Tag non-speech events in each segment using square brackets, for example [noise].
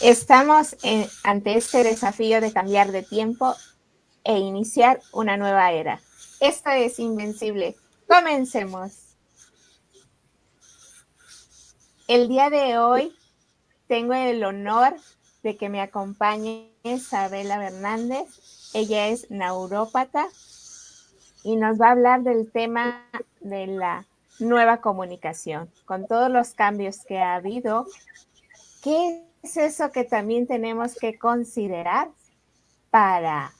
Estamos ante este desafío de cambiar de tiempo e iniciar una nueva era. Esto es Invencible. Comencemos. El día de hoy tengo el honor de que me acompañe Isabela Hernández. Ella es neurópata y nos va a hablar del tema de la nueva comunicación. Con todos los cambios que ha habido, ¿qué es eso que también tenemos que considerar para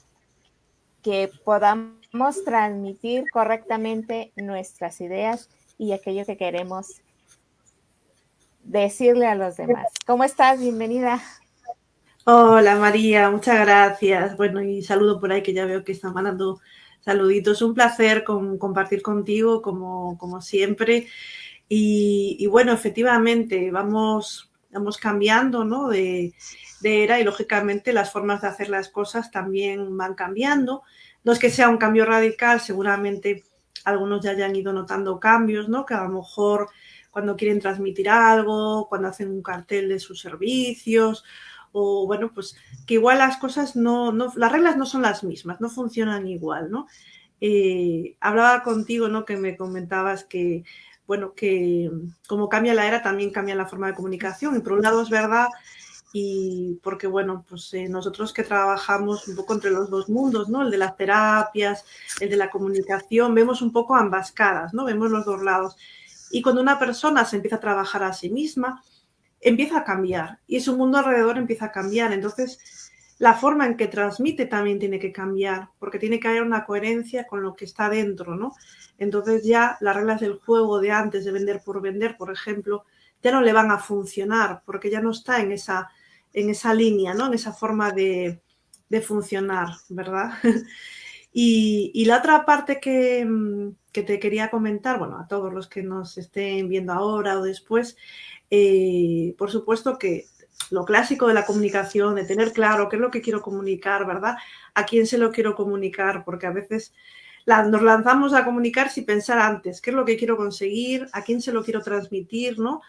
que podamos transmitir correctamente nuestras ideas y aquello que queremos decirle a los demás. ¿Cómo estás? Bienvenida. Hola María, muchas gracias. Bueno, y saludo por ahí que ya veo que están mandando saluditos. Un placer compartir contigo como, como siempre. Y, bueno, efectivamente, vamos, vamos cambiando ¿no? de, era y lógicamente las formas de hacer las cosas también van cambiando. No es que sea un cambio radical, seguramente algunos ya hayan ido notando cambios, ¿no? que a lo mejor cuando quieren transmitir algo, cuando hacen un cartel de sus servicios o bueno, pues que igual las cosas no, no, las reglas no son las mismas, no funcionan igual, ¿no? Eh, hablaba contigo, ¿no? Que me comentabas que, bueno, que como cambia la era, también cambia la forma de comunicación. Y por un lado es verdad, y porque, bueno, pues eh, nosotros que trabajamos un poco entre los dos mundos, ¿no? El de las terapias, el de la comunicación, vemos un poco ambas caras, ¿no? Vemos los dos lados. Y cuando una persona se empieza a trabajar a sí misma, empieza a cambiar y su mundo alrededor empieza a cambiar. Entonces, la forma en que transmite también tiene que cambiar, porque tiene que haber una coherencia con lo que está dentro, ¿no? Entonces ya las reglas del juego de antes de vender por vender, por ejemplo, ya no le van a funcionar, porque ya no está en esa, en esa línea, ¿no? En esa forma de, funcionar, ¿verdad? [laughs] y, y, la otra parte que, que te quería comentar, bueno, a todos los que nos estén viendo ahora o después, eh, por supuesto que lo clásico de la comunicación, de tener claro qué es lo que quiero comunicar, ¿verdad? A quién se lo quiero comunicar, porque a veces nos lanzamos a comunicar sin pensar antes, qué es lo que quiero conseguir, a quién se lo quiero transmitir, ¿no?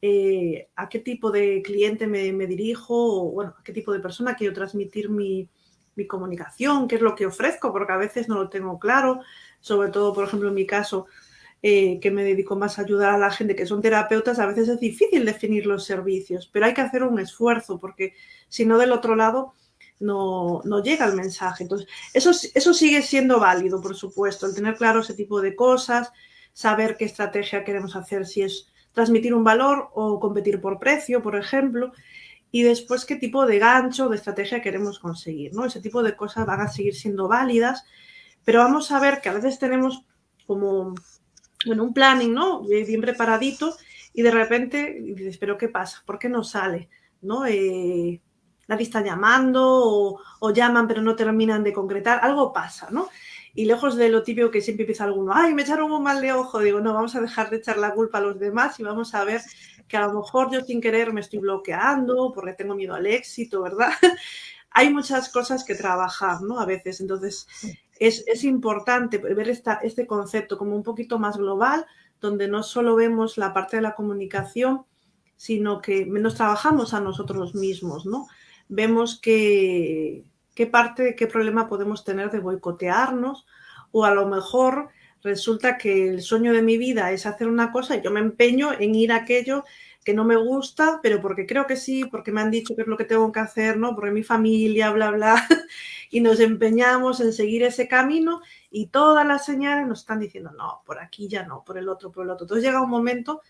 Eh, a qué tipo de cliente me, dirijo, o bueno, a qué tipo de persona quiero transmitir mi, mi comunicación, qué es lo que ofrezco, porque a veces no lo tengo claro, sobre todo, por ejemplo, en mi caso, eh, que me dedico más a ayudar a la gente que son terapeutas, a veces es difícil definir los servicios, pero hay que hacer un esfuerzo porque si no del otro lado no, no llega el mensaje. Entonces, eso, eso sigue siendo válido, por supuesto, el tener claro ese tipo de cosas, saber qué estrategia queremos hacer, si es transmitir un valor o competir por precio, por ejemplo, y después qué tipo de gancho, de estrategia queremos conseguir, ¿no? Ese tipo de cosas van a seguir siendo válidas, pero vamos a ver que a veces tenemos como bueno, un planning, ¿no? Bien preparadito y de repente dices, pero ¿qué pasa? ¿Por qué no sale? ¿No? Eh, nadie está llamando o, llaman pero no terminan de concretar, algo pasa, ¿no? Y lejos de lo típico que siempre empieza alguno, ay, me echaron un mal de ojo, digo, no, vamos a dejar de echar la culpa a los demás y vamos a ver que a lo mejor yo sin querer me estoy bloqueando porque tengo miedo al éxito, ¿verdad? [laughs] Hay muchas cosas que trabajar, ¿no? A veces, entonces es, importante ver este concepto como un poquito más global, donde no solo vemos la parte de la comunicación, sino que nos trabajamos a nosotros mismos, ¿no? Vemos que, qué parte, qué problema podemos tener de boicotearnos o a lo mejor resulta que el sueño de mi vida es hacer una cosa y yo me empeño en ir a aquello que no me gusta, pero porque creo que sí, porque me han dicho que es lo que tengo que hacer, ¿no? Porque mi familia, bla, bla. [laughs] y nos empeñamos en seguir ese camino y todas las señales nos están diciendo, no, por aquí ya no, por el otro, por el otro. Entonces llega un momento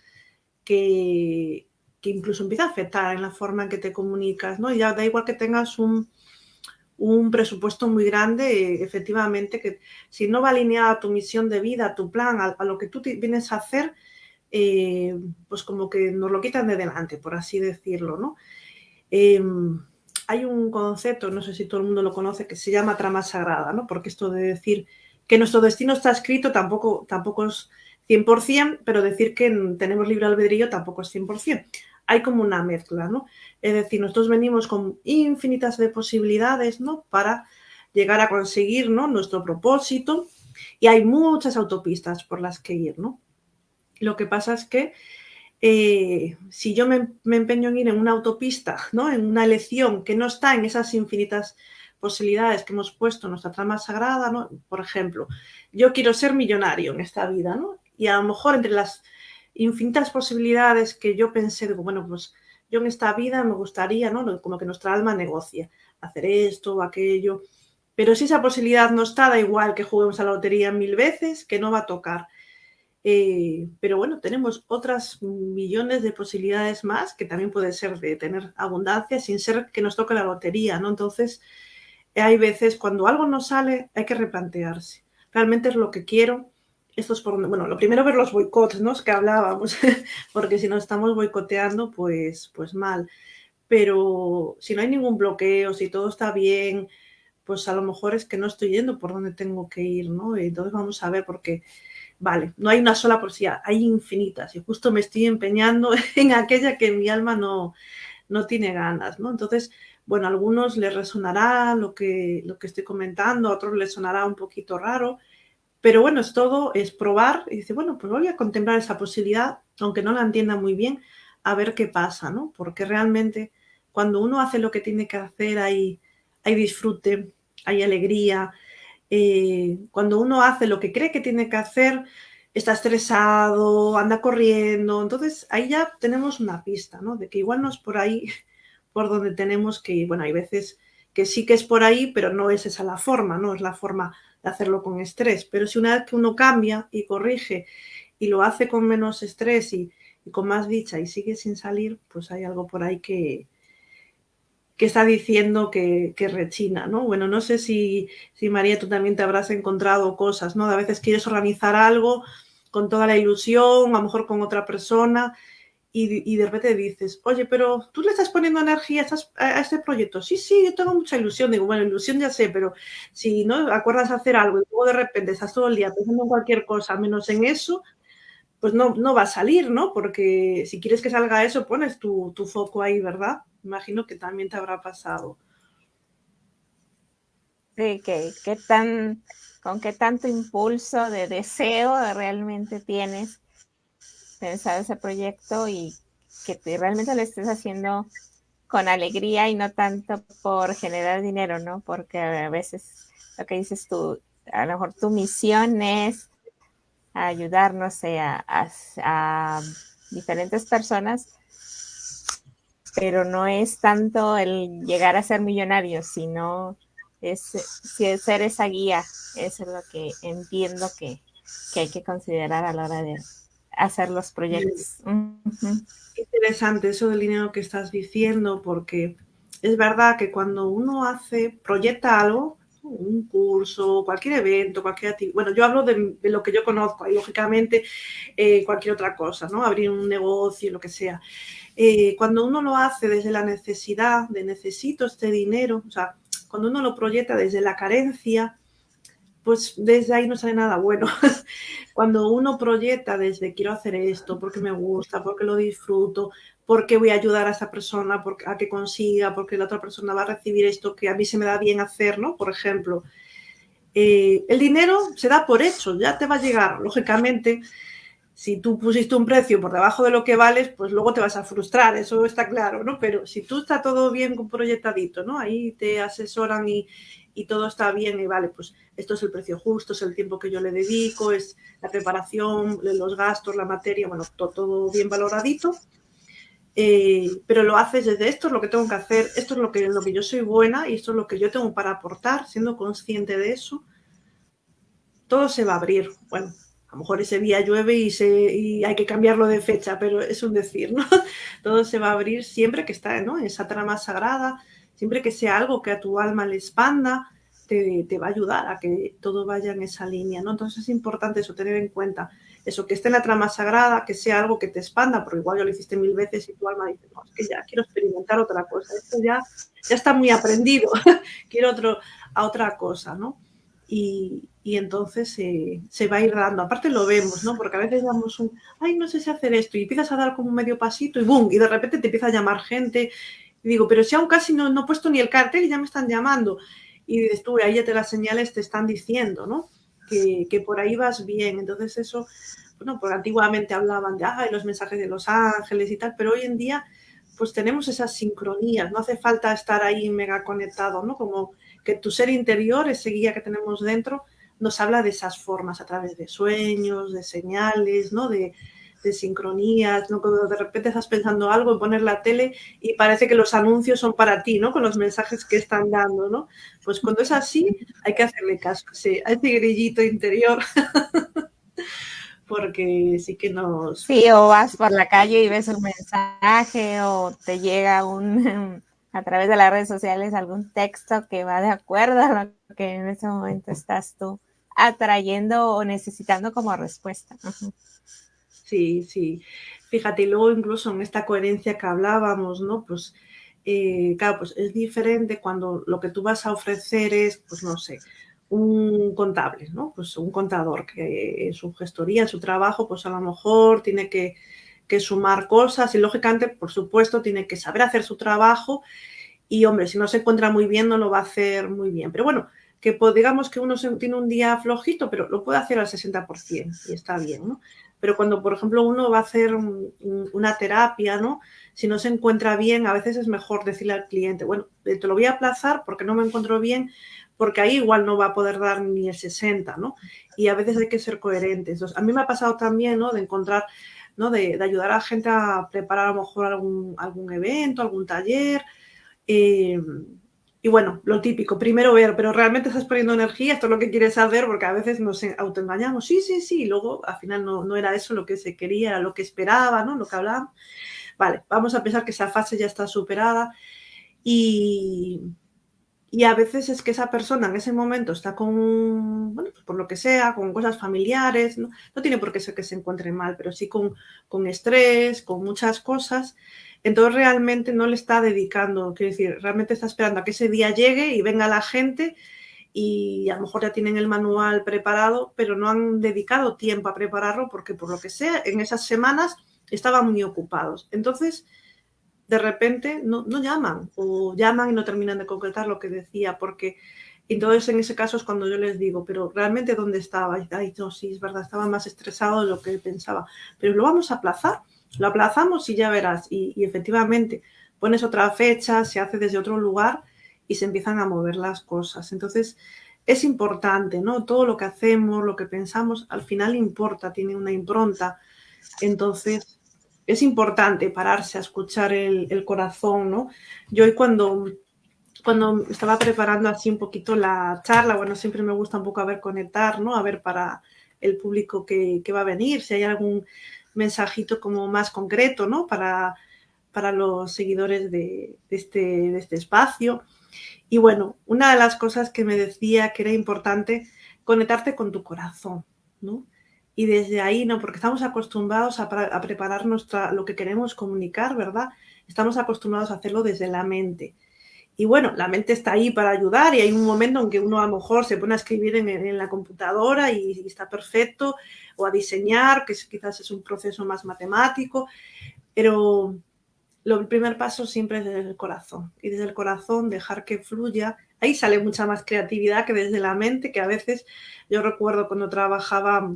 que, que incluso empieza a afectar en la forma en que te comunicas, ¿no? Y ya da igual que tengas un, un presupuesto muy grande, efectivamente, que si no va alineada a tu misión de vida, a tu plan, a, lo que tú vienes a hacer, eh, pues como que nos lo quitan de delante, por así decirlo, ¿no? Em, hay un concepto, no sé si todo el mundo lo conoce, que se llama trama sagrada, ¿no? Porque esto de decir que nuestro destino está escrito tampoco, tampoco es 100%, pero decir que tenemos libre albedrío tampoco es 100%. Hay como una mezcla, ¿no? Es decir, nosotros venimos con infinitas de posibilidades, ¿no? Para llegar a conseguir, ¿no? Nuestro propósito y hay muchas autopistas por las que ir, ¿no? Lo que pasa es que eh, si yo me, empeño en ir en una autopista, ¿no? en una elección que no está en esas infinitas posibilidades que hemos puesto en nuestra trama sagrada, ¿no? por ejemplo, yo quiero ser millonario en esta vida, ¿no? y a lo mejor entre las infinitas posibilidades que yo pensé, digo, bueno, pues yo en esta vida me gustaría, ¿no? como que nuestra alma negocia, hacer esto o aquello, pero si esa posibilidad no está, da igual que juguemos a la lotería mil veces, que no va a tocar. Eh, pero bueno, tenemos otras millones de posibilidades más, que también puede ser de tener abundancia sin ser que nos toque la lotería, ¿no? Entonces, hay veces cuando algo no sale, hay que replantearse. ¿Realmente es lo que quiero? Esto es por bueno, lo primero ver los boicots, ¿no? Es que hablábamos, [laughs] porque si no estamos boicoteando, pues, pues mal. Pero si no hay ningún bloqueo, si todo está bien, pues a lo mejor es que no estoy yendo por donde tengo que ir, ¿no? Entonces vamos a ver, porque vale, no hay una sola posibilidad, hay infinitas y justo me estoy empeñando [laughs] en aquella que mi alma no, no tiene ganas, ¿no? Entonces, bueno, a algunos les resonará lo que, lo que estoy comentando, a otros les sonará un poquito raro, pero bueno, es todo, es probar y dice, bueno, pues voy a contemplar esa posibilidad, aunque no la entienda muy bien, a ver qué pasa, ¿no? Porque realmente cuando uno hace lo que tiene que hacer hay, hay disfrute, hay alegría, eh, cuando uno hace lo que cree que tiene que hacer, está estresado, anda corriendo, entonces ahí ya tenemos una pista, ¿no? De que igual no es por ahí [laughs] por donde tenemos que ir. Bueno, hay veces que sí que es por ahí, pero no es esa la forma, no es la forma de hacerlo con estrés. Pero si una vez que uno cambia y corrige y lo hace con menos estrés y con más dicha y sigue sin salir, pues hay algo por ahí que, que está diciendo que, rechina, ¿no? Bueno, no sé si, si, María tú también te habrás encontrado cosas, ¿no? a veces quieres organizar algo con toda la ilusión, a lo mejor con otra persona, y, de repente dices, oye, pero tú le estás poniendo energía a, este proyecto. Sí, sí, yo tengo mucha ilusión. Digo, bueno, ilusión ya sé, pero si no acuerdas hacer algo y luego de repente estás todo el día pensando en cualquier cosa menos en eso, pues no, no va a salir, ¿no? Porque si quieres que salga eso, pones tu, tu foco ahí, ¿verdad? Imagino que también te habrá pasado. Sí, que, tan, con qué tanto impulso de deseo realmente tienes pensar ese proyecto y que realmente lo estés haciendo con alegría y no tanto por generar dinero, ¿no? Porque a veces lo que dices tú, a lo mejor tu misión es ayudar, no sé, a diferentes personas pero no es tanto el llegar a ser millonario, sino es, ser esa guía, eso es lo que entiendo que, hay que considerar a la hora de hacer los proyectos. Interesante eso del dinero que estás diciendo, porque es verdad que cuando uno hace, proyecta algo, un curso, cualquier evento, cualquier actividad. Bueno, yo hablo de, lo que yo conozco y lógicamente eh, cualquier otra cosa, ¿no? Abrir un negocio, lo que sea. Eh, cuando uno lo hace desde la necesidad de necesito este dinero, o sea, cuando uno lo proyecta desde la carencia, pues desde ahí no sale nada bueno. [laughs] cuando uno proyecta desde quiero hacer esto porque me gusta, porque lo disfruto, porque voy a ayudar a esa persona a que consiga, porque la otra persona va a recibir esto que a mí se me da bien hacer, ¿no? Por ejemplo, eh, el dinero se da por hecho, ya te va a llegar, lógicamente si tú pusiste un precio por debajo de lo que vales, pues luego te vas a frustrar, eso está claro, ¿no? Pero si tú está todo bien proyectadito, ¿no? Ahí te asesoran y, todo está bien y vale, pues esto es el precio justo, es el tiempo que yo le dedico, es la preparación, los gastos, la materia, bueno, todo, bien valoradito. Eh, pero lo haces desde esto es lo que tengo que hacer, esto es lo que, lo que yo soy buena y esto es lo que yo tengo para aportar, siendo consciente de eso, todo se va a abrir. Bueno, a lo mejor ese día llueve y, se, y hay que cambiarlo de fecha, pero es un decir, ¿no? [laughs] Todo se va a abrir siempre que está ¿no? en esa trama sagrada, siempre que sea algo que a tu alma le expanda, te, te, va a ayudar a que todo vaya en esa línea, ¿no? Entonces es importante eso, tener en cuenta eso, que esté en la trama sagrada, que sea algo que te expanda, porque igual ya lo hiciste mil veces y tu alma dice, no, es que ya quiero experimentar otra cosa, esto ya, ya está muy aprendido, [laughs] quiero otro, a otra cosa, ¿no? Y, y entonces se va a ir dando. Aparte lo vemos, ¿no? Porque a veces damos un, ay, no sé si hacer esto, y empiezas a dar como un medio pasito y ¡boom! Y de repente te empieza a llamar gente. Digo, pero si aún casi no, no he puesto ni el cartel y ya me están llamando. Y tú, ahí ya te las señales te están diciendo, ¿no? Que, que por ahí vas bien. Entonces eso, bueno, porque antiguamente hablaban de Ay, los mensajes de los ángeles y tal, pero hoy en día pues tenemos esas sincronías, no hace falta estar ahí mega conectado, ¿no? Como que tu ser interior, ese guía que tenemos dentro, nos habla de esas formas a través de sueños, de señales, ¿no? De, de sincronías, ¿no? Cuando de repente estás pensando algo en poner la tele y parece que los anuncios son para ti, ¿no? Con los mensajes que están dando, ¿no? Pues cuando es así, hay que hacerle caso sí, a ese grillito interior. [laughs] Porque sí que nos... Sí, o vas por la calle y ves un mensaje o te llega un [laughs] a través de las redes sociales algún texto que va de acuerdo a lo que en ese momento estás tú atrayendo o necesitando como respuesta. Sí, sí. Fíjate, luego incluso en esta coherencia que hablábamos, ¿no? Pues, eh, claro, pues es diferente cuando lo que tú vas a ofrecer es, pues no sé, un contable, ¿no? Pues un contador que en su gestoría, en su trabajo, pues a lo mejor tiene que, que sumar cosas y lógicamente, por supuesto, tiene que saber hacer su trabajo y, hombre, si no se encuentra muy bien, no lo va a hacer muy bien. Pero bueno, que digamos que uno tiene un día flojito, pero lo puede hacer al 60% y está bien, ¿no? Pero cuando, por ejemplo, uno va a hacer una terapia, ¿no? Si no se encuentra bien, a veces es mejor decirle al cliente, bueno, eh, te lo voy a aplazar porque no me encuentro bien, porque ahí igual no va a poder dar ni el 60, ¿no? Y a veces hay que ser coherentes. a mí me ha pasado también, ¿no? De encontrar, ¿no? De, ayudar a la gente a preparar a lo mejor algún, algún evento, algún taller. Eh, y bueno, lo típico, primero ver, pero realmente estás poniendo energía, esto es lo que quieres hacer, porque a veces nos autoengañamos, sí, sí, sí, y luego al final no, no era eso lo que se quería, era lo que esperaba, ¿no? Lo que hablábamos. Vale, vamos a pensar que esa fase ya está superada y, y a veces es que esa persona en ese momento está con, bueno, pues por lo que sea, con cosas familiares, ¿no? no tiene por qué ser que se encuentre mal, pero sí con, con estrés, con muchas cosas entonces realmente no le está dedicando, quiero decir, realmente está esperando a que ese día llegue y venga la gente y a lo mejor ya tienen el manual preparado, pero no han dedicado tiempo a prepararlo porque por lo que sea, en esas semanas estaban muy ocupados. Entonces, de repente no, llaman o llaman y no terminan de concretar lo que decía porque entonces en ese caso es cuando yo les digo, pero realmente dónde estaba? Ay, no, sí, es verdad, estaba más estresado de lo que pensaba, pero lo vamos a aplazar lo aplazamos y ya verás. Y, efectivamente, pones otra fecha, se hace desde otro lugar y se empiezan a mover las cosas. Entonces, es importante, ¿no? Todo lo que hacemos, lo que pensamos, al final importa, tiene una impronta. Entonces, es importante pararse a escuchar el, corazón, ¿no? Yo hoy cuando, cuando estaba preparando así un poquito la charla, bueno, siempre me gusta un poco a ver conectar, ¿no? A ver para el público que, que va a venir, si hay algún mensajito como más concreto, ¿no? Para, para los seguidores de, este, de este espacio. Y bueno, una de las cosas que me decía que era importante, conectarte con tu corazón, ¿no? Y desde ahí, ¿no? Porque estamos acostumbrados a, a preparar nuestra, lo que queremos comunicar, ¿verdad? Estamos acostumbrados a hacerlo desde la mente. Y bueno, la mente está ahí para ayudar y hay un momento en que uno a lo mejor se pone a escribir en, la computadora y, está perfecto, o a diseñar, que quizás es un proceso más matemático, pero lo, el primer paso siempre es desde el corazón y desde el corazón dejar que fluya. Ahí sale mucha más creatividad que desde la mente, que a veces yo recuerdo cuando trabajaba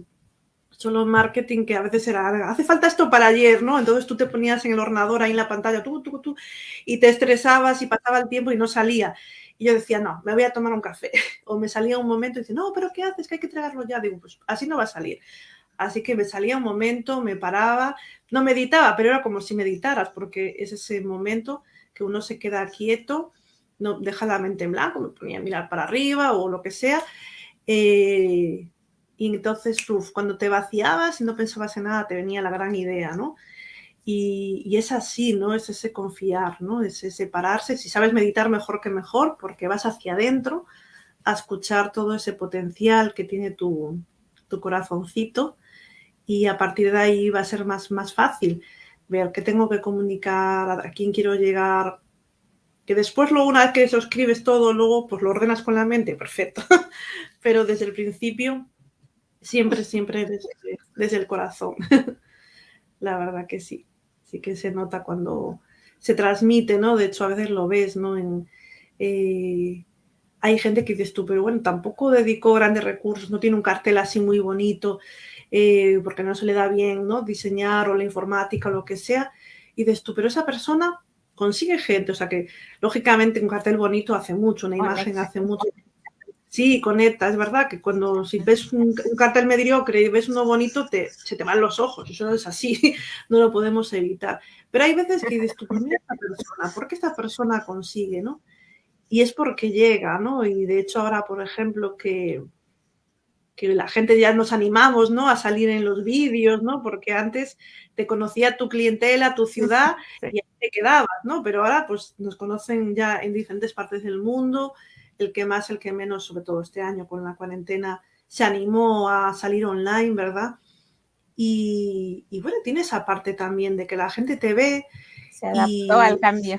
solo marketing que a veces era, hace falta esto para ayer, ¿no? Entonces tú te ponías en el ordenador ahí en la pantalla, tú, tú, tú, y te estresabas y pasaba el tiempo y no salía. Y yo decía, no, me voy a tomar un café. [laughs] O me salía un momento y dice, no, pero ¿qué haces? Que hay que traerlo ya. Digo, pues así no va a salir. Así que me salía un momento, me paraba, no meditaba, pero era como si meditaras, porque es ese momento que uno se queda quieto, no deja la mente en blanco, me ponía a mirar para arriba o lo que sea. Eh, y entonces, cuando te vaciabas y no pensabas en nada, te venía la gran idea, ¿no? Y, es así, ¿no? Es ese confiar, ¿no? Es ese separarse. Si sabes meditar, mejor que mejor, porque vas hacia adentro a escuchar todo ese potencial que tiene tu, tu corazoncito y a partir de ahí va a ser más, más fácil ver qué tengo que comunicar, a quién quiero llegar, que después luego una vez que eso escribes todo, luego pues lo ordenas con la mente, perfecto, [laughs] pero desde el principio Siempre, siempre desde, el corazón. [laughs] La verdad que sí. Sí que se nota cuando se transmite, ¿no? De hecho, a veces lo ves, ¿no? En, eh, hay gente que dices tú, pero bueno, tampoco dedicó grandes recursos, no tiene un cartel así muy bonito, eh, porque no se le da bien ¿no? diseñar o la informática o lo que sea, y dices tú, pero esa persona consigue gente, o sea que lógicamente un cartel bonito hace mucho, una imagen hace mucho. Sí, conecta, es verdad que cuando si ves un, cartel mediocre y ves uno bonito, te, se te van los ojos, eso es así, [laughs] no lo podemos evitar. Pero hay veces que dices tú, esta persona, ¿por qué esta persona consigue, no? y es porque llega, ¿no? Y de hecho ahora, por ejemplo, que, que la gente ya nos animamos, ¿no? A salir en los vídeos, ¿no? Porque antes te conocía tu clientela, tu ciudad y ahí te quedabas, ¿no? Pero ahora pues nos conocen ya en diferentes partes del mundo, el que más, el que menos, sobre todo este año con la cuarentena, se animó a salir online, ¿verdad? Y, bueno, tiene esa parte también de que la gente te ve. Se adaptó al cambio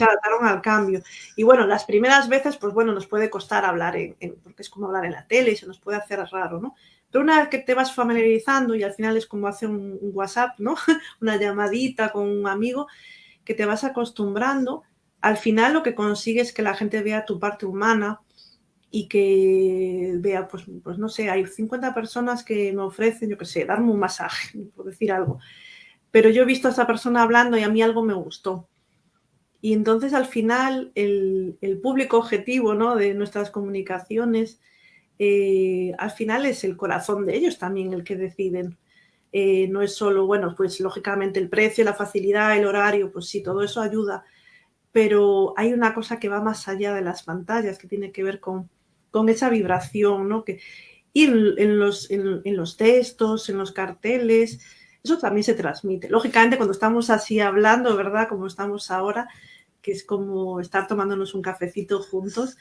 se adaptaron al cambio. Y bueno, las primeras veces, pues bueno, nos puede costar hablar, en, porque es como hablar en la tele y se nos puede hacer raro, ¿no? Pero una vez que te vas familiarizando y al final es como hacer un, WhatsApp, ¿no? [laughs] una llamadita con un amigo, que te vas acostumbrando, al final lo que consigues es que la gente vea tu parte humana y que vea, pues, pues no sé, hay 50 personas que me ofrecen, yo qué sé, darme un masaje, por decir algo. Pero yo he visto a esa persona hablando y a mí algo me gustó y entonces al final el, público objetivo ¿no? de nuestras comunicaciones, eh, al final es el corazón de ellos también el que deciden. Eh, no es solo, bueno, pues lógicamente el precio, la facilidad, el horario, pues sí, todo eso ayuda, pero hay una cosa que va más allá de las pantallas, que tiene que ver con, con esa vibración, ¿no? Que, y en, los, en, en los textos, en los carteles, eso también se transmite. Lógicamente, cuando estamos así hablando, ¿verdad? Como estamos ahora, que es como estar tomándonos un cafecito juntos,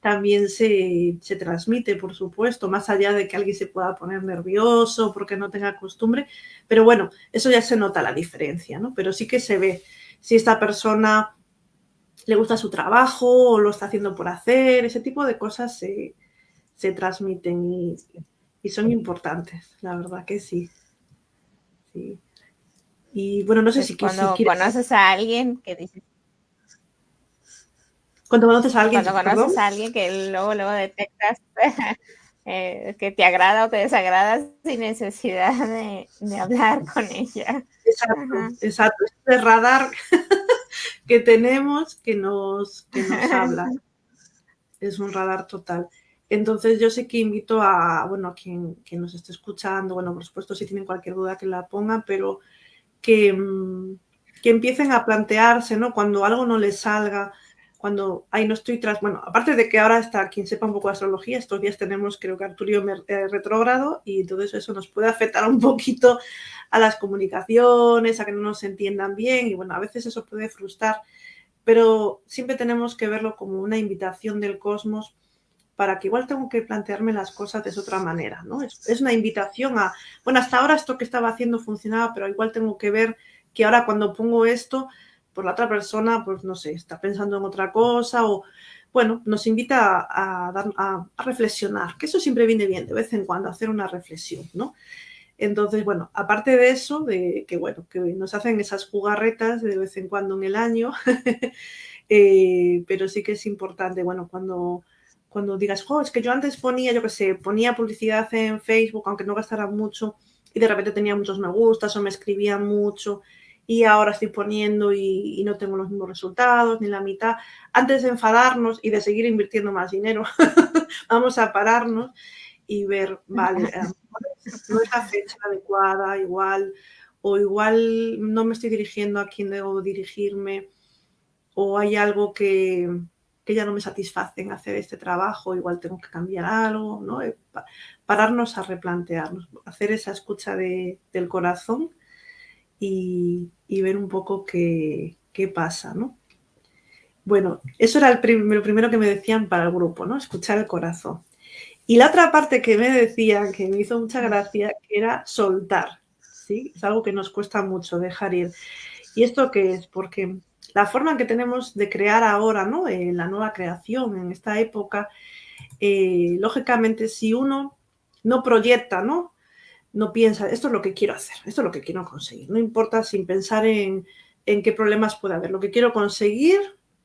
también se, transmite, por supuesto, más allá de que alguien se pueda poner nervioso porque no tenga costumbre. Pero bueno, eso ya se nota la diferencia, ¿no? Pero sí que se ve si esta persona le gusta su trabajo o lo está haciendo por hacer, ese tipo de cosas se, transmiten y, son importantes, la verdad que sí. Y bueno, no sé si, cuando conoces a alguien que dices, cuando conoces a alguien. Cuando conoces a alguien que luego, luego detectas [laughs] eh, que te agrada o te desagrada sin necesidad de, hablar con ella. Exacto, exacto. Este radar [laughs] que tenemos que nos, que nos [laughs] habla. es un radar total. Entonces yo sé que invito a, bueno, a quien, nos esté escuchando, bueno, por supuesto si tienen cualquier duda que la pongan, pero que, mm, que empiecen a plantearse, ¿no? Cuando algo no les salga, cuando ahí no estoy tras, bueno, aparte de que ahora está quien sepa un poco de astrología, estos días tenemos creo que Arturio eh, retrógrado y todo eso nos puede afectar un poquito a las comunicaciones, a que no nos entiendan bien y bueno, a veces eso puede frustrar, pero siempre tenemos que verlo como una invitación del cosmos para que igual tengo que plantearme las cosas de otra manera, ¿no? Es, es una invitación a, bueno, hasta ahora esto que estaba haciendo funcionaba, pero igual tengo que ver que ahora cuando pongo esto por la otra persona, pues no sé, está pensando en otra cosa o, bueno, nos invita a, reflexionar, que eso siempre viene bien de vez en cuando, hacer una reflexión, ¿no? Entonces, bueno, aparte de eso, de que, bueno, que nos hacen esas jugarretas de vez en cuando en el año, [laughs] eh, pero sí que es importante, bueno, cuando, cuando digas, oh, es que yo antes ponía, yo qué sé, ponía publicidad en Facebook, aunque no gastara mucho, y de repente tenía muchos me gustas o me escribían mucho, y ahora estoy poniendo y, no tengo los mismos resultados, ni la mitad. Antes de enfadarnos y de seguir invirtiendo más dinero, [laughs] vamos a pararnos y ver, vale, no es la fecha adecuada, igual, o igual no me estoy dirigiendo a quien debo dirigirme, o hay algo que, que ya no me satisface en hacer este trabajo, igual tengo que cambiar algo, ¿no? Eh, pararnos a replantearnos, hacer esa escucha de, del corazón y, ver un poco qué, pasa, ¿no? Bueno, eso era el lo primero que me decían para el grupo, ¿no? Escuchar el corazón. Y la otra parte que me decían, que me hizo mucha gracia, era soltar, ¿sí? Es algo que nos cuesta mucho dejar ir. ¿Y esto qué es? Porque la forma que tenemos de crear ahora, ¿no? En la nueva creación, en esta época, eh, lógicamente, si uno no proyecta, ¿no? No piensa, esto es lo que quiero hacer, esto es lo que quiero conseguir. No importa sin pensar en, qué problemas puede haber. Lo que quiero conseguir,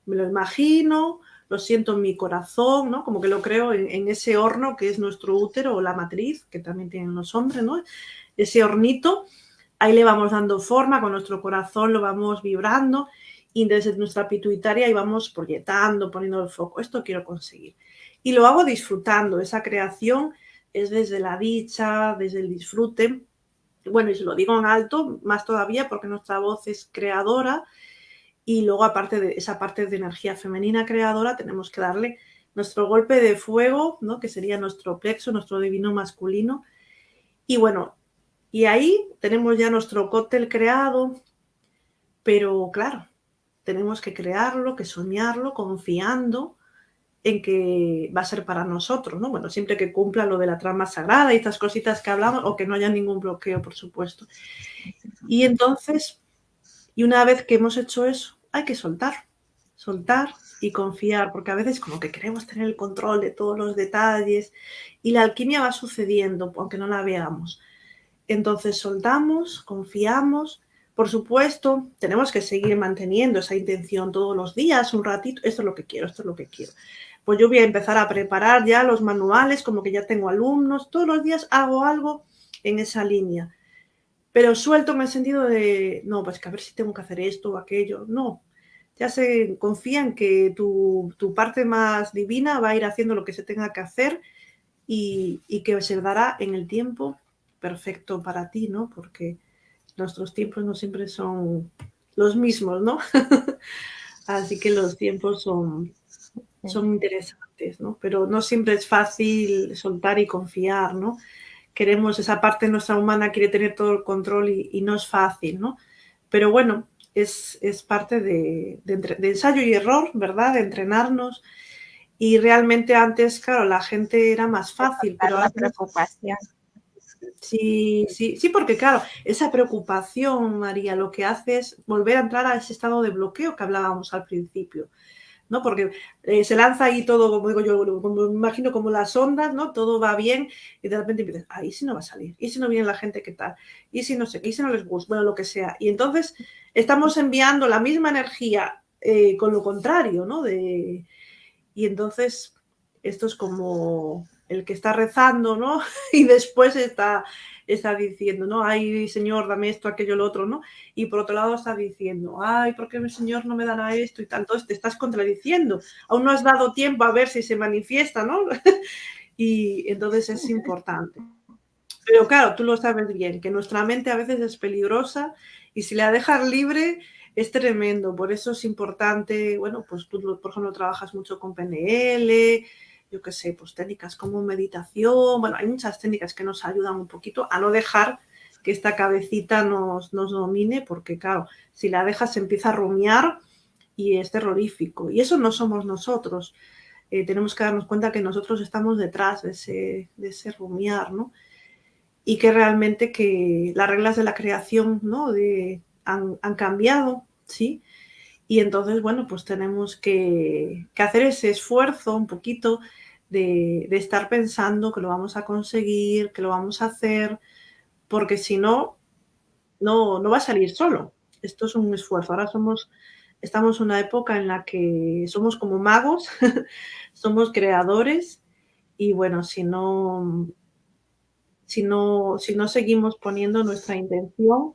me lo imagino, lo siento en mi corazón, ¿no? Como que lo creo en, ese horno que es nuestro útero o la matriz, que también tienen los hombres, ¿no? Ese hornito, ahí le vamos dando forma, con nuestro corazón lo vamos vibrando y desde nuestra pituitaria ahí vamos proyectando, poniendo el foco, esto quiero conseguir. Y lo hago disfrutando, esa creación es desde la dicha, desde el disfrute. Bueno, y se lo digo en alto, más todavía porque nuestra voz es creadora y luego aparte de esa parte de energía femenina creadora tenemos que darle nuestro golpe de fuego, ¿no? que sería nuestro plexo, nuestro divino masculino. Y bueno, y ahí tenemos ya nuestro cóctel creado, pero claro, tenemos que crearlo, que soñarlo, confiando en que va a ser para nosotros, ¿no? Bueno, siempre que cumpla lo de la trama sagrada y estas cositas que hablamos, o que no haya ningún bloqueo, por supuesto. Y entonces, y una vez que hemos hecho eso, hay que soltar, soltar y confiar, porque a veces como que queremos tener el control de todos los detalles y la alquimia va sucediendo, aunque no la veamos. Entonces soltamos, confiamos, por supuesto, tenemos que seguir manteniendo esa intención todos los días, un ratito, esto es lo que quiero, esto es lo que quiero pues yo voy a empezar a preparar ya los manuales, como que ya tengo alumnos, todos los días hago algo en esa línea. Pero suelto en el sentido de, no, pues que a ver si tengo que hacer esto o aquello. No, ya se confía en que tu, parte más divina va a ir haciendo lo que se tenga que hacer y, que se dará en el tiempo perfecto para ti, ¿no? Porque nuestros tiempos no siempre son los mismos, ¿no? [laughs] Así que los tiempos son, son interesantes, ¿no? Pero no siempre es fácil soltar y confiar, ¿no? Queremos, esa parte nuestra humana quiere tener todo el control y, no es fácil, ¿no? Pero bueno, es, parte de, ensayo y error, ¿verdad? De entrenarnos. Y realmente antes, claro, la gente era más fácil, pero la preocupación. Sí, sí, sí, porque claro, esa preocupación, María, lo que hace es volver a entrar a ese estado de bloqueo que hablábamos al principio. ¿No? Porque eh, se lanza ahí todo, como digo yo, como, me imagino como las ondas, ¿no? Todo va bien y de repente empiezas, ah, ¿y si no va a salir? ¿Y si no viene la gente, qué tal? ¿Y si no sé ¿Y si no les gusta? Bueno, lo que sea. Y entonces estamos enviando la misma energía eh, con lo contrario, ¿no? De, y entonces esto es como el que está rezando, ¿no? [laughs] Y después está está diciendo, ¿no? Ay, Señor, dame esto, aquello, lo otro, ¿no? Y por otro lado está diciendo, ay, ¿por qué el Señor no me dará esto y? Entonces te estás contradiciendo. Aún no has dado tiempo a ver si se manifiesta, ¿no? [laughs] y entonces es importante. Pero claro, tú lo sabes bien, que nuestra mente a veces es peligrosa y si la dejas libre es tremendo. Por eso es importante, bueno, pues tú, por ejemplo, trabajas mucho con PNL, yo qué sé, pues técnicas como meditación, bueno, hay muchas técnicas que nos ayudan un poquito a no dejar que esta cabecita nos, nos domine, porque claro, si la dejas se empieza a rumiar y es terrorífico. Y eso no somos nosotros. Eh, tenemos que darnos cuenta que nosotros estamos detrás de ese, de ese rumiar, ¿no? Y que realmente que las reglas de la creación, ¿no? De, han, han cambiado, ¿sí? Y entonces, bueno, pues tenemos que, que hacer ese esfuerzo un poquito de, estar pensando que lo vamos a conseguir, que lo vamos a hacer, porque si no, no, no va a salir solo. Esto es un esfuerzo. Ahora somos, estamos en una época en la que somos como magos, [laughs] somos creadores y bueno, si no, si no, si no seguimos poniendo nuestra intención,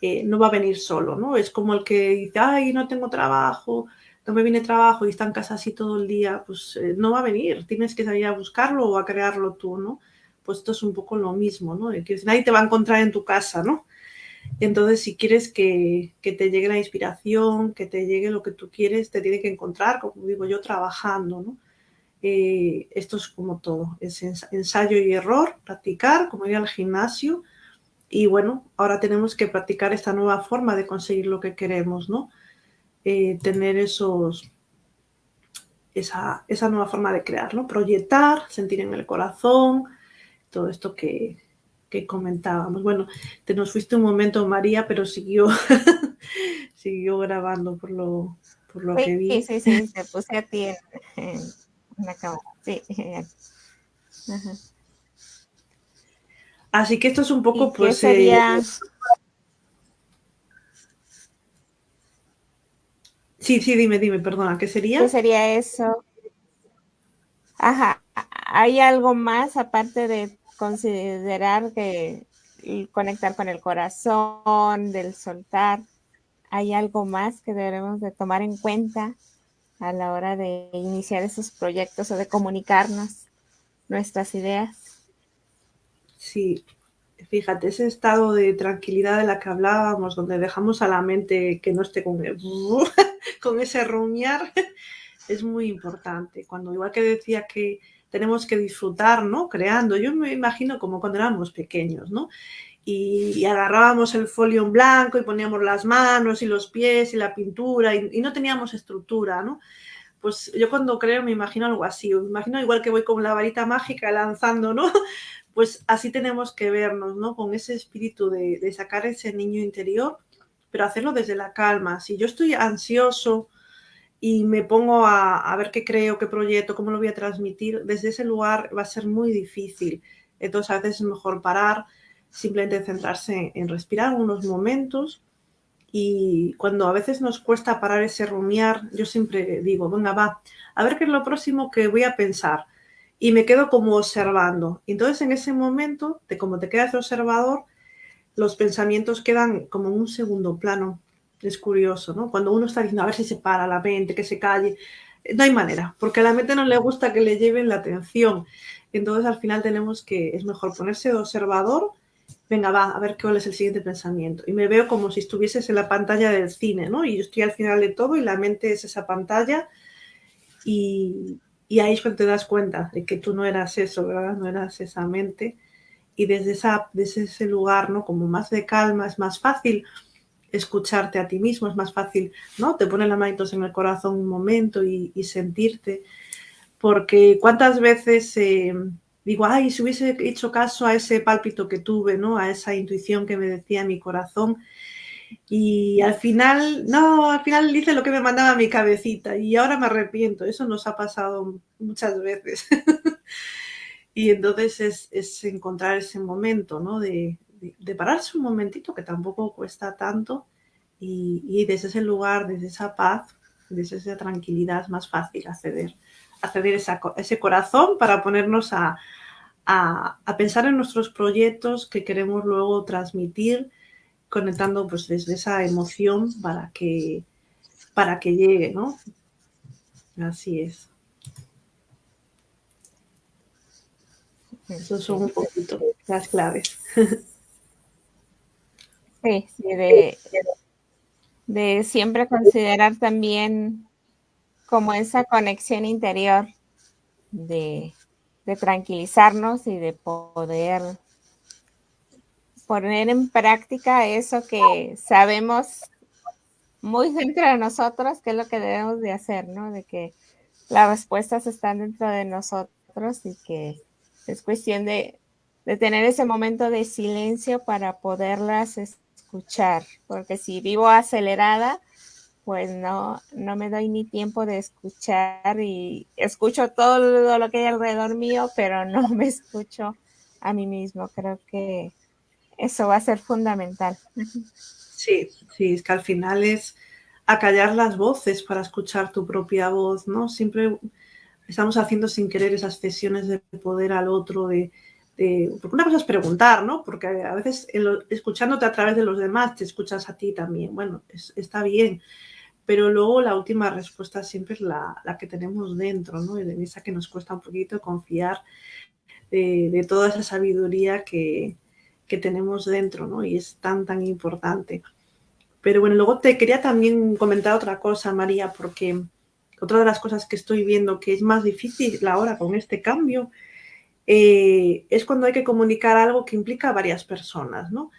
eh, no va a venir solo, ¿no? Es como el que dice, ay, no tengo trabajo, no me viene trabajo y está en casa así todo el día, pues eh, no va a venir, tienes que salir a buscarlo o a crearlo tú, ¿no? Pues esto es un poco lo mismo, ¿no? Que nadie te va a encontrar en tu casa, ¿no? Entonces, si quieres que, te llegue la inspiración, que te llegue lo que tú quieres, te tiene que encontrar, como digo yo, trabajando, ¿no? Eh, esto es como todo, es ensayo y error, practicar, como ir al gimnasio, y bueno, ahora tenemos que practicar esta nueva forma de conseguir lo que queremos, ¿no? Eh, tener esos, esa, esa, nueva forma de crear, ¿no? Proyectar, sentir en el corazón, todo esto que, que comentábamos. Bueno, te nos fuiste un momento, María, pero siguió, [laughs] siguió grabando por lo, por lo que vi. Sí, sí, sí, te puse a ti en, la cámara. Sí. Así que esto es un poco, pues. Sería... Sí, Sí, sí, dime, dime, perdona, ¿qué sería? ¿Qué sería eso? Ajá, ¿hay algo más aparte de considerar que conectar con el corazón, del soltar? ¿Hay algo más que debemos de tomar en cuenta a la hora de iniciar esos proyectos o de comunicarnos nuestras ideas? Sí, fíjate, ese estado de tranquilidad de la que hablábamos, donde dejamos a la mente que no esté con, [laughs] con ese rumiar, [laughs] es muy importante. Cuando igual que decía que tenemos que disfrutar, ¿no? Creando, yo me imagino como cuando éramos pequeños, ¿no? Y, agarrábamos el folio en blanco y poníamos las manos y los pies y la pintura y, no teníamos estructura, ¿no? Pues yo cuando creo me imagino algo así, me imagino igual que voy con la varita mágica lanzando, ¿no? [laughs] pues así tenemos que vernos, ¿no? Con ese espíritu de, sacar ese niño interior, pero hacerlo desde la calma. Si yo estoy ansioso y me pongo a, ver qué creo, qué proyecto, cómo lo voy a transmitir, desde ese lugar va a ser muy difícil. Entonces a veces es mejor parar, simplemente centrarse en respirar unos momentos y cuando a veces nos cuesta parar ese rumiar, yo siempre digo, venga, va, a ver qué es lo próximo que voy a pensar y me quedo como observando. Entonces en ese momento, de como te quedas observador, los pensamientos quedan como en un segundo plano. Es curioso, ¿no? Cuando uno está diciendo a ver si se para la mente, que se calle, no hay manera, porque a la mente no le gusta que le lleven la atención. Entonces al final tenemos que, es mejor ponerse de observador, venga, va, a ver cuál es el siguiente pensamiento. Y me veo como si estuvieses en la pantalla del cine, ¿no? Y yo estoy al final de todo y la mente es esa pantalla y, y ahí es cuando te das cuenta de que tú no eras eso, ¿verdad? No eras esa mente. Y desde, esa, desde ese lugar, ¿no? Como más de calma, es más fácil escucharte a ti mismo, es más fácil, ¿no? Te ponen las manitos en el corazón un momento y, sentirte. Porque cuántas veces eh, digo, ay, si hubiese hecho caso a ese pálpito que tuve, ¿no? A esa intuición que me decía mi corazón, y al final, no, al final hice lo que me mandaba mi cabecita y ahora me arrepiento. Eso nos ha pasado muchas veces. [laughs] y entonces es, encontrar ese momento, ¿no? De, pararse un momentito, que tampoco cuesta tanto, y, desde ese lugar, desde esa paz, desde esa tranquilidad es más fácil acceder, acceder esa, ese corazón para ponernos a, a pensar en nuestros proyectos que queremos luego transmitir conectando pues desde esa emoción para que, para que llegue, ¿no? Así es. Esos son un poquito las claves. [laughs] Sí, sí, de, de siempre considerar también como esa conexión interior de, de tranquilizarnos y de poder poner en práctica eso que sabemos muy dentro de nosotros, que es lo que debemos de hacer, ¿no? De que las respuestas están dentro de nosotros y que es cuestión de, de tener ese momento de silencio para poderlas escuchar, porque si vivo acelerada, pues no, no me doy ni tiempo de escuchar y escucho todo lo que hay alrededor mío, pero no [laughs] me escucho a mí mismo. Creo que eso va a ser fundamental. Sí, sí, es que al final es acallar las voces para escuchar tu propia voz, ¿no? Siempre estamos haciendo sin querer esas cesiones de poder al otro, de, porque una cosa es preguntar, ¿no? Porque a veces escuchándote a través de los demás te escuchas a ti también. Bueno, está bien, pero luego la última respuesta siempre es la, que tenemos dentro, ¿no? Y de esa que nos cuesta un poquito confiar de toda esa sabiduría que, que tenemos dentro, ¿no? Y es tan, tan importante. Pero bueno, luego te quería también comentar otra cosa, María, porque otra de las cosas que estoy viendo que es más difícil ahora con este cambio eh, es cuando hay que comunicar algo que implica a varias personas, ¿no?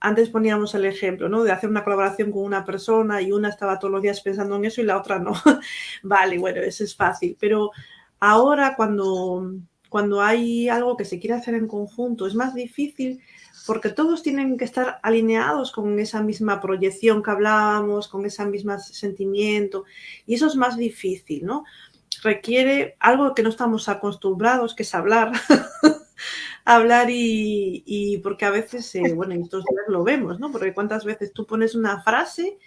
Antes poníamos el ejemplo, ¿no? De hacer una colaboración con una persona y una estaba todos los días pensando en eso y la otra no. [laughs] vale, bueno, eso es fácil. Pero ahora cuando, cuando hay algo que se quiere hacer en conjunto es más difícil porque todos tienen que estar alineados con esa misma proyección que hablábamos, con ese mismo sentimiento, y eso es más difícil, ¿no? Requiere algo que no estamos acostumbrados, que es hablar. [laughs] hablar y, porque a veces, eh, bueno, en estos días lo vemos, ¿no? Porque cuántas veces tú pones una frase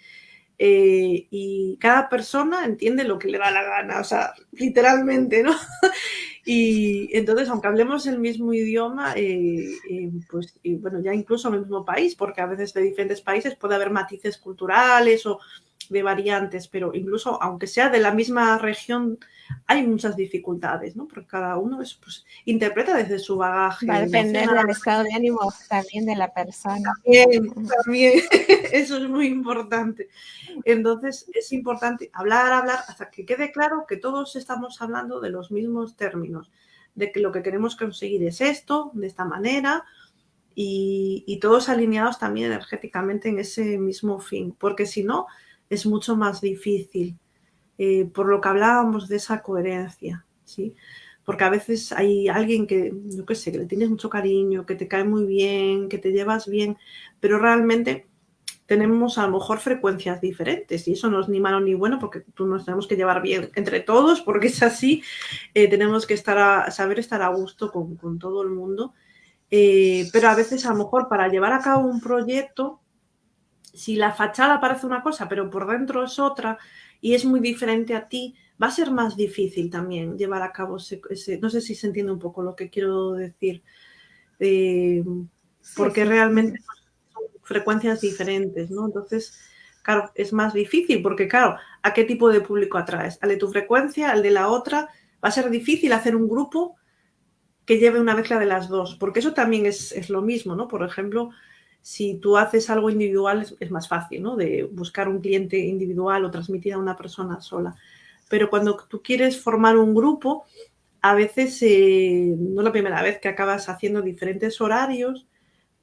eh, y cada persona entiende lo que le da la gana, o sea, literalmente, ¿no? [laughs] y entonces, aunque hablemos el mismo idioma, eh, eh, pues, y bueno, ya incluso en el mismo país, porque a veces de diferentes países puede haber matices culturales o de variantes, pero incluso aunque sea de la misma región, hay muchas dificultades, ¿no? Porque cada uno es, pues, interpreta desde su bagaje. Va a depender del estado de ánimo también de la persona. También, también, [laughs] eso es muy importante. Entonces, es importante hablar, hablar, hasta que quede claro que todos estamos hablando de los mismos términos, de que lo que queremos conseguir es esto, de esta manera, y, y todos alineados también energéticamente en ese mismo fin, porque si no, es mucho más difícil, eh, por lo que hablábamos de esa coherencia, ¿sí? Porque a veces hay alguien que, yo qué sé, que le tienes mucho cariño, que te cae muy bien, que te llevas bien, pero realmente tenemos a lo mejor frecuencias diferentes y eso no es ni malo ni bueno porque tú nos tenemos que llevar bien entre todos porque es así, eh, tenemos que estar a, saber estar a gusto con, con todo el mundo, eh, pero a veces a lo mejor para llevar a cabo un proyecto si la fachada parece una cosa, pero por dentro es otra y es muy diferente a ti, va a ser más difícil también llevar a cabo ese, no sé si se entiende un poco lo que quiero decir, eh, porque realmente son frecuencias diferentes, ¿no? Entonces, claro, es más difícil porque, claro, ¿a qué tipo de público atraes? ¿Al de tu frecuencia, al de la otra? Va a ser difícil hacer un grupo que lleve una mezcla de las dos, porque eso también es, es lo mismo, ¿no? Por ejemplo, si tú haces algo individual es, más fácil, ¿no? De buscar un cliente individual o transmitir a una persona sola. Pero cuando tú quieres formar un grupo, a veces eh, no es la primera vez que acabas haciendo diferentes horarios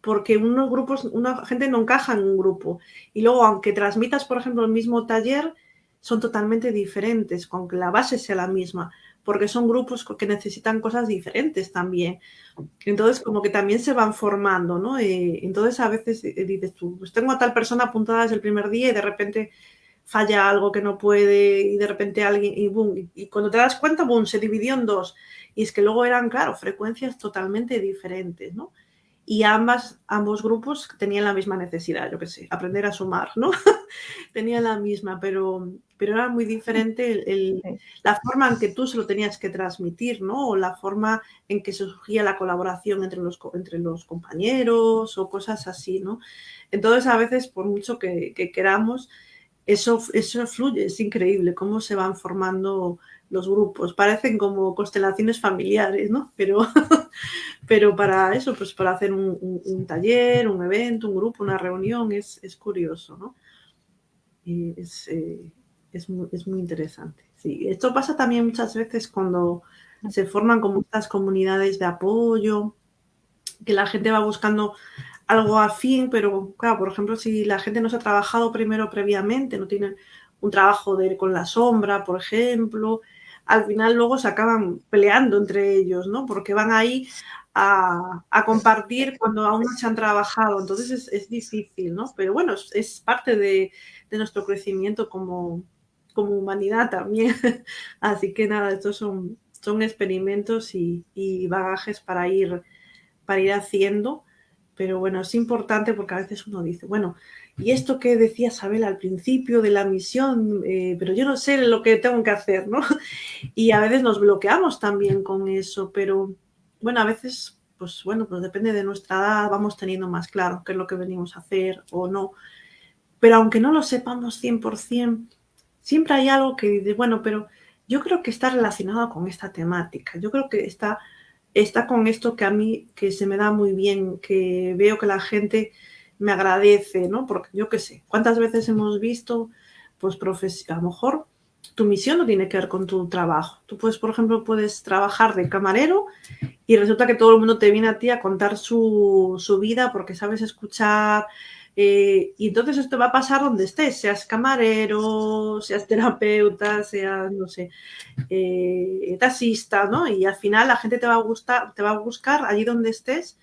porque unos grupos, una gente no encaja en un grupo. Y luego, aunque transmitas, por ejemplo, el mismo taller, son totalmente diferentes, aunque la base sea la misma porque son grupos que necesitan cosas diferentes también. Entonces, como que también se van formando, ¿no? Eh, entonces, a veces eh, dices tú, pues tengo a tal persona apuntada desde el primer día y de repente falla algo que no puede y de repente alguien, y boom, y, cuando te das cuenta, boom, se dividió en dos. Y es que luego eran, claro, frecuencias totalmente diferentes, ¿no? y ambas, ambos grupos tenían la misma necesidad, yo qué sé, aprender a sumar, ¿no? [laughs] tenían la misma, pero, pero era muy diferente el, la forma en que tú se lo tenías que transmitir, ¿no? O la forma en que surgía la colaboración entre los, entre los compañeros o cosas así, ¿no? Entonces, a veces, por mucho que, que queramos, eso, eso fluye, es increíble cómo se van formando los grupos. Parecen como constelaciones familiares, ¿no? Pero, [laughs] pero para eso, pues para hacer un, taller, un evento, un grupo, una reunión, es, curioso, ¿no? Y es, eh, es, muy, interesante. Sí, esto pasa también muchas veces cuando se forman como estas comunidades de apoyo, que la gente va buscando algo afín, pero claro, por ejemplo, si la gente no se ha trabajado primero previamente, no tiene un trabajo de, con la sombra, por ejemplo, al final luego se acaban peleando entre ellos, ¿no? Porque van ahí a, compartir cuando aún no se han trabajado. Entonces es, difícil, ¿no? Pero bueno, es, parte de, nuestro crecimiento como, como humanidad también. [laughs] Así que nada, estos son, son experimentos y, y, bagajes para ir, para ir haciendo. Pero bueno, es importante porque a veces uno dice, bueno, y esto que decía Isabel al principio de la misión, eh, pero yo no sé lo que tengo que hacer, ¿no? [laughs] Y a veces nos bloqueamos también con eso, pero bueno, a veces, pues bueno, pues depende de nuestra edad, vamos teniendo más claro qué es lo que venimos a hacer o no. Pero aunque no lo sepamos 100%, siempre hay algo que dice, bueno, pero yo creo que está relacionado con esta temática, yo creo que está, está con esto que a mí, que se me da muy bien, que veo que la gente me agradece, ¿no? Porque yo qué sé, ¿cuántas veces hemos visto, pues, a lo mejor tu misión no tiene que ver con tu trabajo. Tú puedes, por ejemplo, puedes trabajar de camarero y resulta que todo el mundo te viene a ti a contar su, vida porque sabes escuchar. Eh, y entonces esto va a pasar donde estés, seas camarero, seas terapeuta, seas, no sé, eh, taxista, ¿no? Y al final la gente te va a gustar, te va a buscar allí donde estés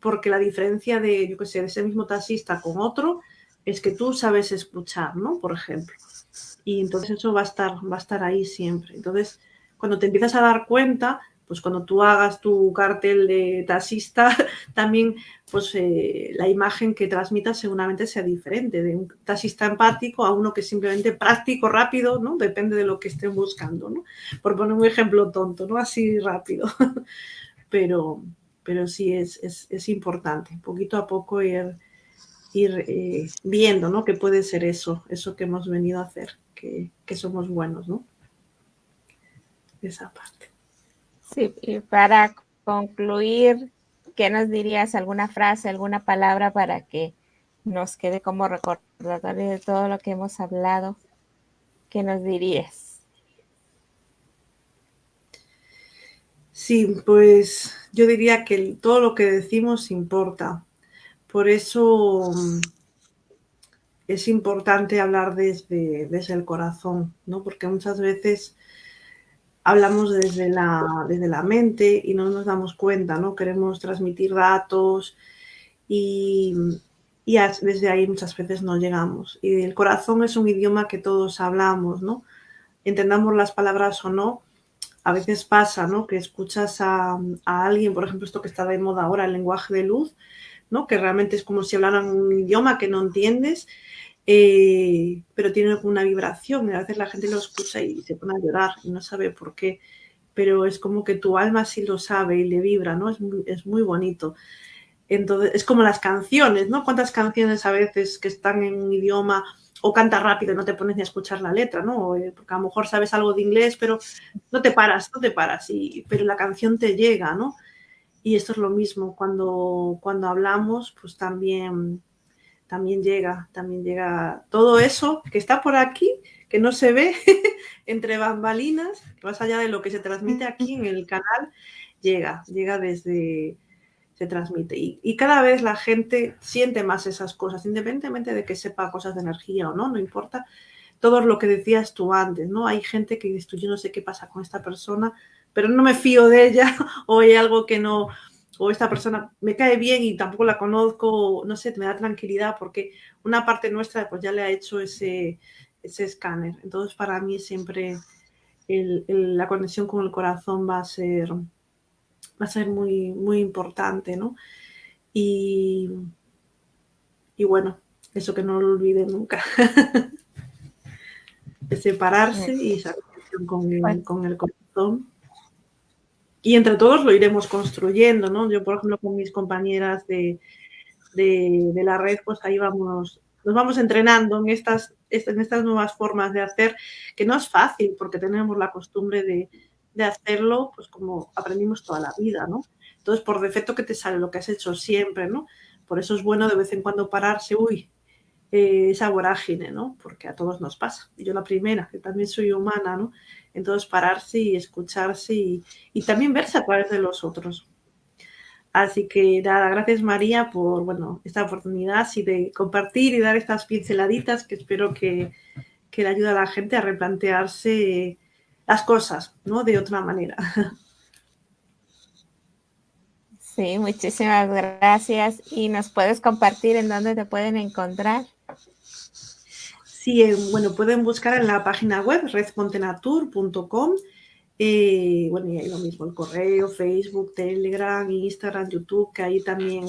porque la diferencia de, yo qué sé, de ese mismo taxista con otro es que tú sabes escuchar, ¿no? Por ejemplo. Y entonces eso va a estar, va a estar ahí siempre. Entonces, cuando te empiezas a dar cuenta, pues cuando tú hagas tu cartel de taxista, [laughs] también pues eh, la imagen que transmitas seguramente sea diferente, de un taxista empático a uno que es simplemente práctico, rápido, ¿no? Depende de lo que estén buscando, ¿no? Por poner un ejemplo tonto, ¿no? Así rápido. [laughs] pero, pero sí es, es, importante, poquito a poco ir, ir eh, viendo, ¿no? Que puede ser eso, eso que hemos venido a hacer, que, que somos buenos, ¿no? Esa parte. Sí, y para concluir, ¿qué nos dirías? ¿Alguna frase, alguna palabra para que nos quede como recordatorio de todo lo que hemos hablado? ¿Qué nos dirías? Sí, pues yo diría que todo lo que decimos importa. Por eso mm, es importante hablar desde, desde el corazón, ¿no? Porque muchas veces hablamos desde la, desde la mente y no nos damos cuenta, ¿no? Queremos transmitir datos y, y desde ahí muchas veces no llegamos. Y el corazón es un idioma que todos hablamos, ¿no? Entendamos las palabras o no, a veces pasa, ¿no? Que escuchas a, a, alguien, por ejemplo, esto que está de moda ahora, el lenguaje de luz, ¿no? Que realmente es como si hablaran un idioma que no entiendes eh, pero tiene una vibración y a veces la gente lo escucha y se pone a llorar y no sabe por qué, pero es como que tu alma sí lo sabe y le vibra, ¿no? Es muy, es muy bonito. Entonces, es como las canciones, ¿no? ¿Cuántas canciones a veces que están en un idioma o canta rápido no te pones ni a escuchar la letra, ¿no? Eh, porque a lo mejor sabes algo de inglés, pero no te paras, no te paras, y, pero la canción te llega, ¿no? Y esto es lo mismo, cuando, cuando hablamos, pues también también llega, también llega todo eso que está por aquí, que no se ve [laughs] entre bambalinas, más allá de lo que se transmite aquí en el canal, llega, llega desde, se transmite. Y, cada vez la gente siente más esas cosas, independientemente de que sepa cosas de energía o no, no importa. Todo lo que decías tú antes, ¿no? Hay gente que dice, yo no sé qué pasa con esta persona, pero no me fío de ella [laughs] o hay algo que no, o esta persona me cae bien y tampoco la conozco, no sé, me da tranquilidad porque una parte nuestra pues ya le ha hecho ese, ese escáner. Entonces para mí siempre la conexión con el corazón va a ser, va a ser muy, muy importante, ¿no? Y, y bueno, eso que no lo olvide nunca. [laughs] de separarse y esa conexión con, con el corazón y entre todos lo iremos construyendo, ¿no? Yo, por ejemplo, con mis compañeras de, de, la red, pues ahí vamos, nos vamos entrenando en estas, en estas nuevas formas de hacer, que no es fácil porque tenemos la costumbre de, de hacerlo, pues como aprendimos toda la vida, ¿no? Entonces, por defecto que te sale lo que has hecho siempre, ¿no? Por eso es bueno de vez en cuando pararse, uy, eh, esa vorágine, ¿no? Porque a todos nos pasa. Y yo la primera, que también soy humana, ¿no? Entonces pararse y escucharse y, también verse a través de los otros. Así que nada, gracias María por bueno, esta oportunidad y de compartir y dar estas pinceladitas que espero que, que le ayude a la gente a replantearse las cosas, ¿no? De otra manera. Sí, muchísimas gracias. ¿Y nos puedes compartir en dónde te pueden encontrar? Sí, eh, bueno, pueden buscar en la página web redcontenatur.com. Eh, bueno, y ahí lo mismo, el correo, Facebook, Telegram, Instagram, YouTube, que ahí también,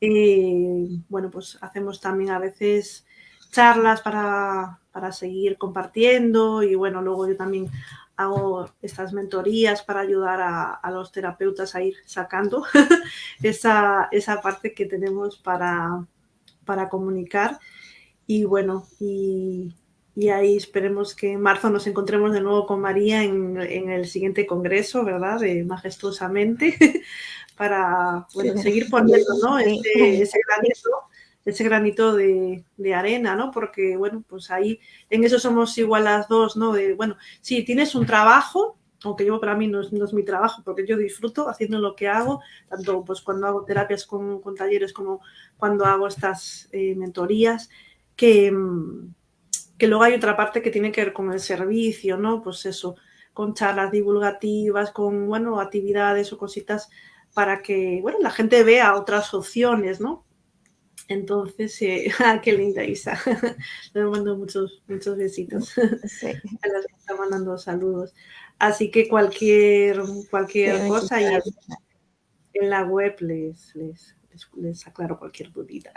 eh, bueno, pues hacemos también a veces charlas para, seguir compartiendo y bueno, luego yo también hago estas mentorías para ayudar a, los terapeutas a ir sacando [laughs] esa, esa, parte que tenemos para, para comunicar. Y bueno, y, ahí esperemos que en marzo nos encontremos de nuevo con María en, el siguiente congreso, ¿verdad? De majestuosamente, [laughs] para seguir poniendo ¿no? ese, granito, ese granito de, arena, ¿no? Porque, bueno, pues ahí en eso somos igual las dos, ¿no? De, bueno, si tienes un trabajo, aunque yo para mí no es, mi trabajo, porque yo disfruto haciendo lo que hago, tanto pues cuando hago terapias con, talleres como cuando hago estas eh, mentorías, que, que luego hay otra parte que tiene que ver con el servicio, ¿no? Pues eso, con charlas divulgativas, con, bueno, actividades o cositas para que, bueno, la gente vea otras opciones, ¿no? Entonces, eh, [laughs] ah, qué linda Isa. [laughs] Le mando muchos, muchos besitos. Sí. [laughs] A las que está mandando saludos. Así que cualquier, cualquier cosa y en la web les, les, les, aclaro cualquier dudita.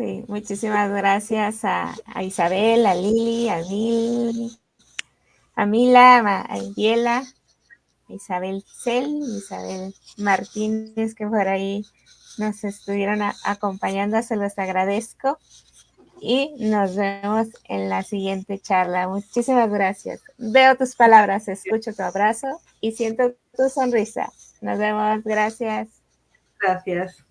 Sí, muchísimas gracias a, a Isabel, a Lili, a Mil, a Mila, a Angela, Isabel Cel, Isabel Martínez, que por ahí nos estuvieron acompañando, se los agradezco. Y nos vemos en la siguiente charla. Muchísimas gracias. Veo tus palabras, escucho tu abrazo y siento tu sonrisa. Nos vemos. Gracias. Gracias.